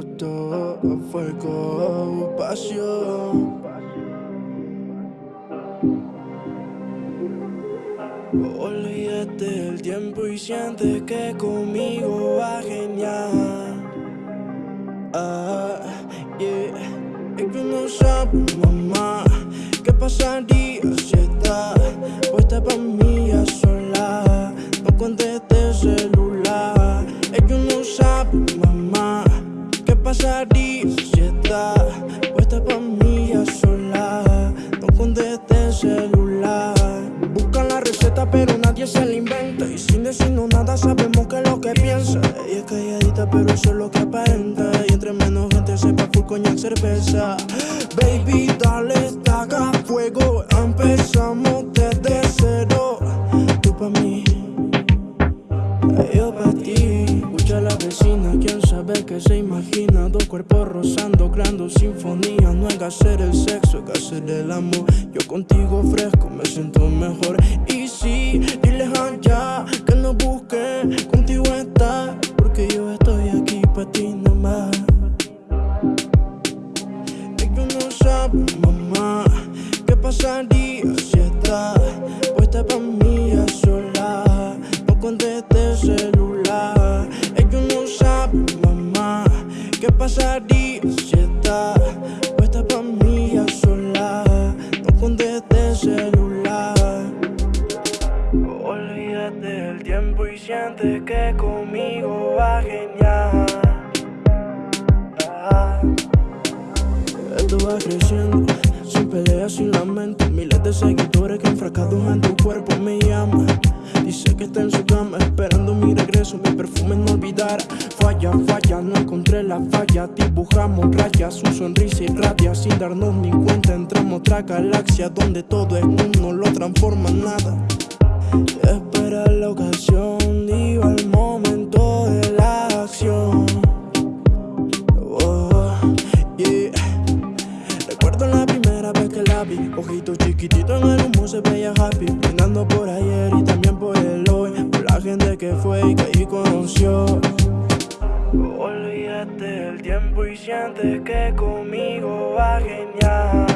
auto a fuego, pasión. Olvídate del tiempo y siente que conmigo va genial. Ah, yeah. Es que no sabe, mamá, qué pasaría si está puesta pa' mí a sola. No conteste se la inventa. Y sin decirnos nada, sabemos que es lo que piensa. Ella es calladita, pero eso es lo que aparenta. Y entre menos gente sepa full coñac cerveza. Baby, dale, estaca fuego. Empezamos desde cero. Tú pa' mí, yo pa' ti. Escucha a la vecina, quién sabe que se imagina. Dos cuerpos rozando, creando sinfonía. No hay que hacer el sexo, hay que hacer el amor. Yo contigo fresco, me siento mejor. Y sí, si está puesta pa' mí a sola. No conteste el celular. Olvídate del tiempo y siente que conmigo va genial. Ah. Esto va creciendo, sin peleas, sin lamento. Miles de seguidores que enfrascados en tu cuerpo me llaman. Dice que está en su cama esperando mi regreso. Mi perfume no olvidar. Falla, falla, no encontré la falla. Dibujamos rayas, un sonrisa irradia. Sin darnos ni cuenta, entramos a otra galaxia donde todo es uno, lo transforma en nada. Espera la ocasión, digo chiquititos en el humo se veía happy Brindando por ayer y también por el hoy. Por la gente que fue y que allí conoció. Olvídate del tiempo y siente que conmigo va genial.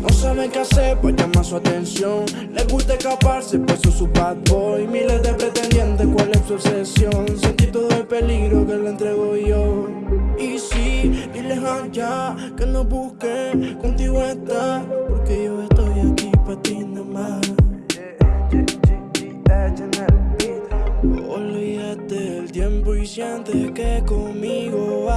No saben qué hacer para llamar su atención. Les gusta escaparse, por eso su bad boy. Miles de pretendientes, ¿cuál es su obsesión? Sentí todo el peligro que le entrego yo. Y sí, allá que no busquen contigo estar Porque yo estoy aquí para ti nada más. Olvídate del tiempo y siente que conmigo